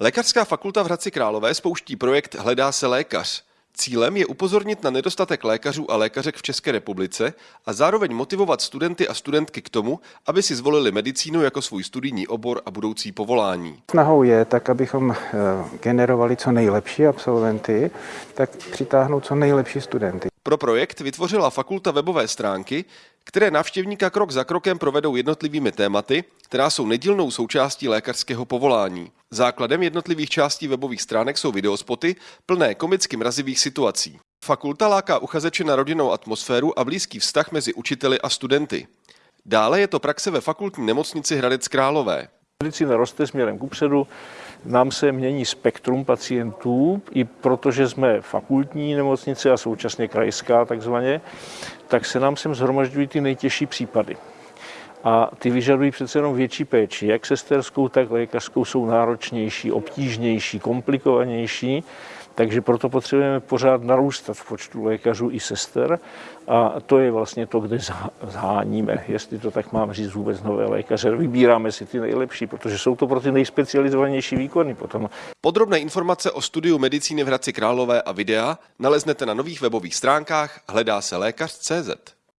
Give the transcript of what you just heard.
Lékařská fakulta v Hradci Králové spouští projekt Hledá se lékař. Cílem je upozornit na nedostatek lékařů a lékařek v České republice a zároveň motivovat studenty a studentky k tomu, aby si zvolili medicínu jako svůj studijní obor a budoucí povolání. Snahou je tak, abychom eh, generovali co nejlepší absolventy, tak přitáhnout co nejlepší studenty. Pro projekt vytvořila fakulta webové stránky, které návštěvníka krok za krokem provedou jednotlivými tématy, která jsou nedílnou součástí lékařského povolání. Základem jednotlivých částí webových stránek jsou videospoty plné komicky mrazivých situací. Fakulta láká uchazeče na rodinnou atmosféru a blízký vztah mezi učiteli a studenty. Dále je to praxe ve fakultní nemocnici Hradec Králové. Medicína roste směrem kupředu, nám se mění spektrum pacientů, i protože jsme fakultní nemocnice a současně krajská takzvaně, tak se nám sem zhromažďují ty nejtěžší případy. A ty vyžadují přece jenom větší péči. Jak sesterskou, tak lékařskou jsou náročnější, obtížnější, komplikovanější. Takže proto potřebujeme pořád narůstat v počtu lékařů i sester a to je vlastně to, kde zháníme, jestli to tak mám říct vůbec nové lékaře. Vybíráme si ty nejlepší, protože jsou to pro ty nejspecializovanější výkony potom. Podrobné informace o studiu medicíny v Hradci Králové a videa naleznete na nových webových stránkách hledá se lékař.cz.